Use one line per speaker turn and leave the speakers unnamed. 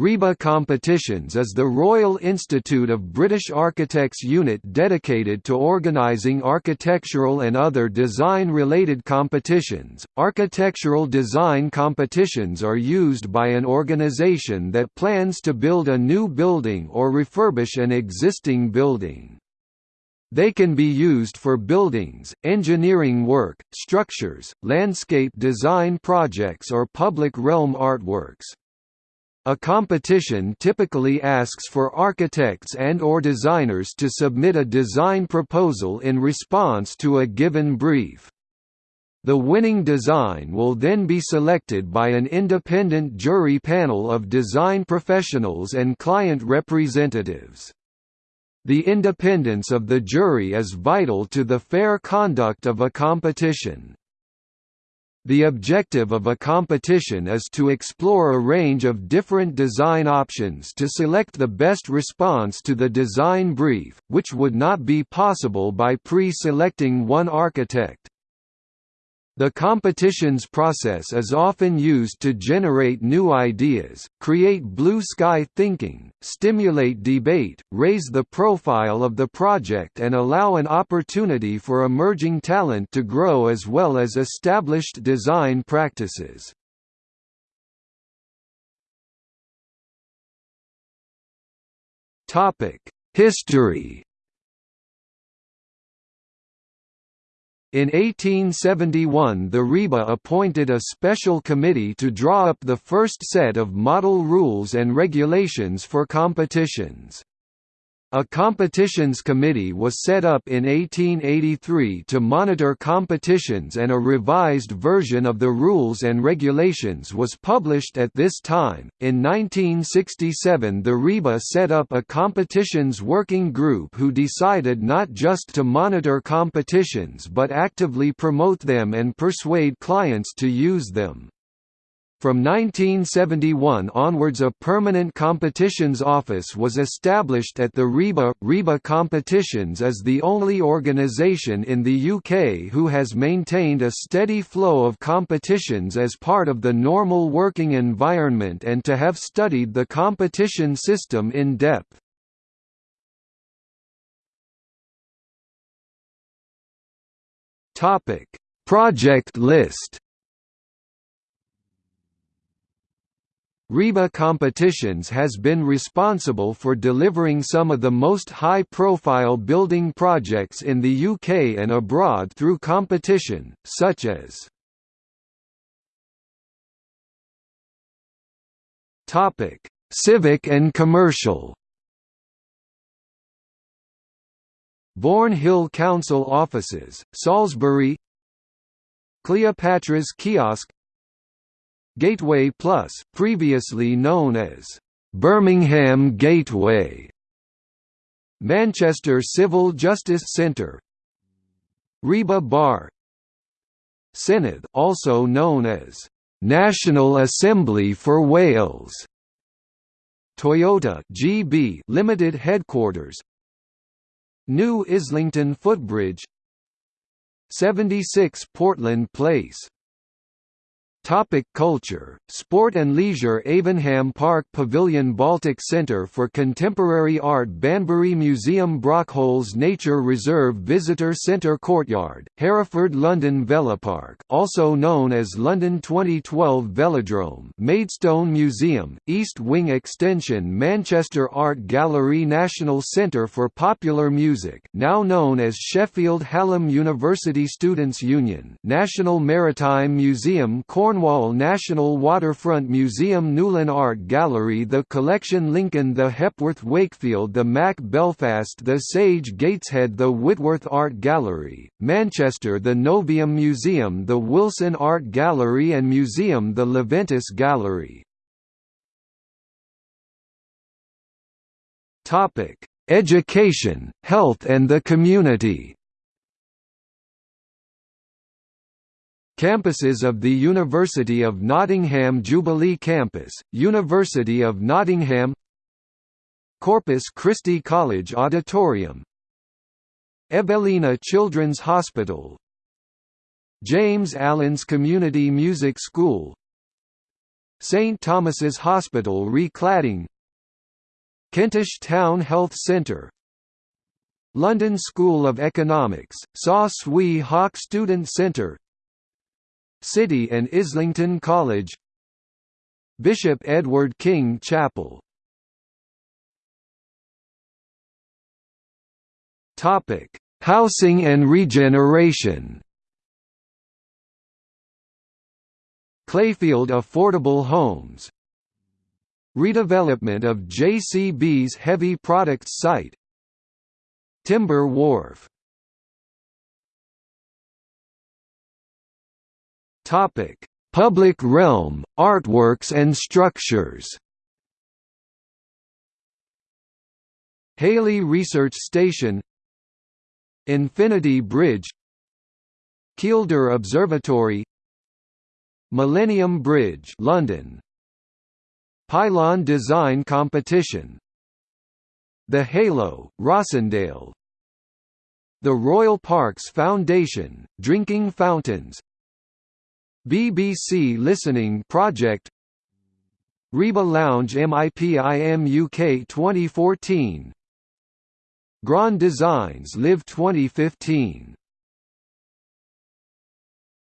RIBA Competitions is the Royal Institute of British Architects unit dedicated to organising architectural and other design-related competitions. Architectural design competitions are used by an organisation that plans to build a new building or refurbish an existing building. They can be used for buildings, engineering work, structures, landscape design projects or public realm artworks. A competition typically asks for architects and or designers to submit a design proposal in response to a given brief. The winning design will then be selected by an independent jury panel of design professionals and client representatives. The independence of the jury is vital to the fair conduct of a competition. The objective of a competition is to explore a range of different design options to select the best response to the design brief, which would not be possible by pre-selecting one architect. The competitions process is often used to generate new ideas, create blue sky thinking, stimulate debate, raise the profile of the project and allow an opportunity for emerging talent to grow as well as established design practices. History In 1871 the RIBA appointed a special committee to draw up the first set of model rules and regulations for competitions. A competitions committee was set up in 1883 to monitor competitions and a revised version of the rules and regulations was published at this time. In 1967, the RIBA set up a competitions working group who decided not just to monitor competitions but actively promote them and persuade clients to use them. From 1971 onwards a permanent competitions office was established at the RIBA. RIBA Competitions is the only organisation in the UK who has maintained a steady flow of competitions as part of the normal working environment and to have studied the competition system in depth. Project list RIBA Competitions has been responsible for delivering some of the most high-profile building projects in the UK and abroad through competition, such as Civic and commercial. Bourne Hill Council offices, Salisbury. Cleopatra's Kiosk Gateway Plus, previously known as Birmingham Gateway, Manchester Civil Justice Centre, RIBA Bar, Senedd, also known as National Assembly for Wales, Toyota GB Limited Headquarters, New Islington Footbridge, 76 Portland Place Topic culture, sport and leisure Avenham Park Pavilion Baltic Centre for Contemporary Art Banbury Museum Brockholes Nature Reserve Visitor Centre Courtyard, Hereford London Velopark also known as London 2012 Velodrome Maidstone Museum, East Wing Extension Manchester Art Gallery National Centre for Popular Music now known as Sheffield Hallam University Students' Union National Maritime Museum Corn Cornwall National Waterfront Museum Newlyn Art Gallery The Collection Lincoln The Hepworth Wakefield The Mac Belfast The Sage Gateshead The Whitworth Art Gallery, Manchester The Novium Museum The Wilson Art Gallery and Museum The Leventis Gallery. Education, health and the community Campuses of the University of Nottingham Jubilee Campus, University of Nottingham Corpus Christi College Auditorium Evelina Children's Hospital James Allen's Community Music School St Thomas's Hospital recladding Kentish Town Health Centre London School of Economics, Saw Swee Hock Student Centre City and Islington College. Bishop Edward King Chapel. Housing and regeneration. Clayfield Affordable Homes. Redevelopment of JCB's heavy products site. Timber Wharf Topic: Public realm, artworks and structures. Halley Research Station. Infinity Bridge. Kielder Observatory. Millennium Bridge London. Pylon Design Competition. The Halo, Rossendale. The Royal Parks Foundation, Drinking Fountains BBC Listening Project. RIBA Lounge MIPIM UK 2014 Grand Designs Live 2015